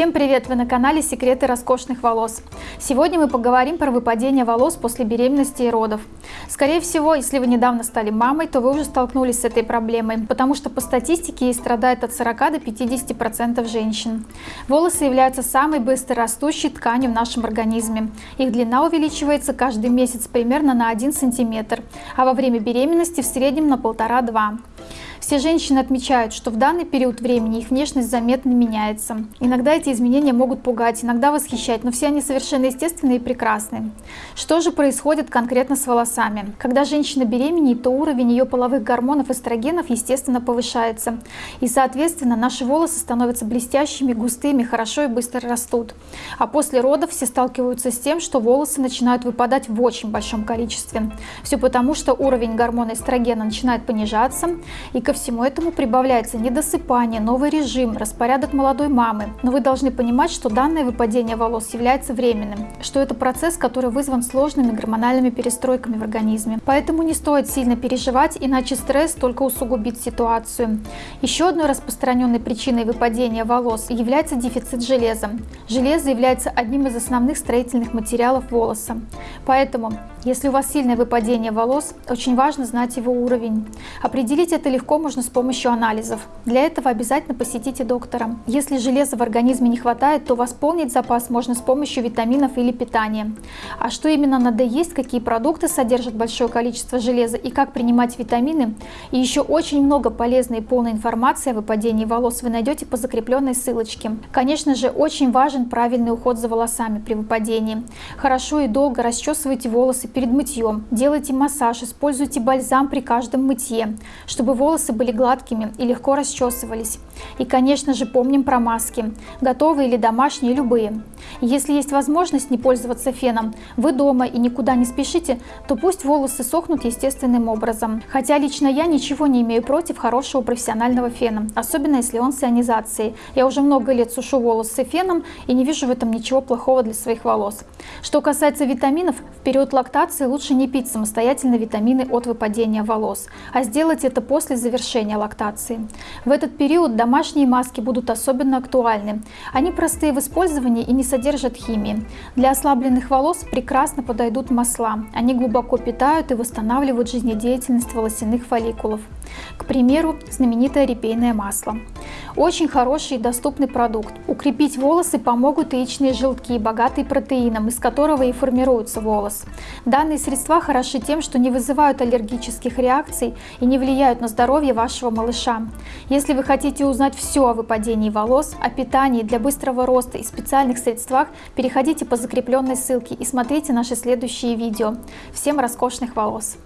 Всем привет! Вы на канале Секреты роскошных волос. Сегодня мы поговорим про выпадение волос после беременности и родов. Скорее всего, если вы недавно стали мамой, то вы уже столкнулись с этой проблемой, потому что по статистике ей страдает от 40 до 50% женщин. Волосы являются самой быстро растущей тканью в нашем организме. Их длина увеличивается каждый месяц примерно на 1 см, а во время беременности в среднем на 1,5-2 все женщины отмечают, что в данный период времени их внешность заметно меняется. Иногда эти изменения могут пугать, иногда восхищать, но все они совершенно естественные и прекрасны. Что же происходит конкретно с волосами? Когда женщина беременеет, то уровень ее половых гормонов эстрогенов естественно повышается. И соответственно наши волосы становятся блестящими, густыми, хорошо и быстро растут. А после родов все сталкиваются с тем, что волосы начинают выпадать в очень большом количестве. Все потому, что уровень гормона эстрогена начинает понижаться и ко всему этому прибавляется недосыпание, новый режим, распорядок молодой мамы. Но вы должны понимать, что данное выпадение волос является временным, что это процесс, который вызван сложными гормональными перестройками в организме. Поэтому не стоит сильно переживать, иначе стресс только усугубит ситуацию. Еще одной распространенной причиной выпадения волос является дефицит железа. Железо является одним из основных строительных материалов волоса. Поэтому, если у вас сильное выпадение волос, очень важно знать его уровень. Определить это легко можно с помощью анализов. Для этого обязательно посетите доктора. Если железа в организме не хватает, то восполнить запас можно с помощью витаминов или питания. А что именно надо есть, какие продукты содержат большое количество железа и как принимать витамины, и еще очень много полезной и полной информации о выпадении волос вы найдете по закрепленной ссылочке. Конечно же, очень важен правильный уход за волосами при выпадении. Хорошо и долго расчесывайте волосы перед мытьем, делайте массаж, используйте бальзам при каждом мытье, чтобы волосы были гладкими и легко расчесывались. И, конечно же, помним про маски, готовые или домашние, любые. Если есть возможность не пользоваться феном, вы дома и никуда не спешите, то пусть волосы сохнут естественным образом. Хотя лично я ничего не имею против хорошего профессионального фена, особенно если он с ионизацией. Я уже много лет сушу волосы феном и не вижу в этом ничего плохого для своих волос. Что касается витаминов, в период лактации лучше не пить самостоятельно витамины от выпадения волос, а сделать это после завершения лактации. В этот период домашние маски будут особенно актуальны. Они простые в использовании и не содержат химии. Для ослабленных волос прекрасно подойдут масла. Они глубоко питают и восстанавливают жизнедеятельность волосяных фолликулов. К примеру, знаменитое репейное масло. Очень хороший и доступный продукт. Укрепить волосы помогут яичные желтки, богатые протеином, из которого и формируется волос. Данные средства хороши тем, что не вызывают аллергических реакций и не влияют на здоровье вашего малыша. Если вы хотите узнать все о выпадении волос, о питании для быстрого роста и специальных средствах, переходите по закрепленной ссылке и смотрите наши следующие видео. Всем роскошных волос!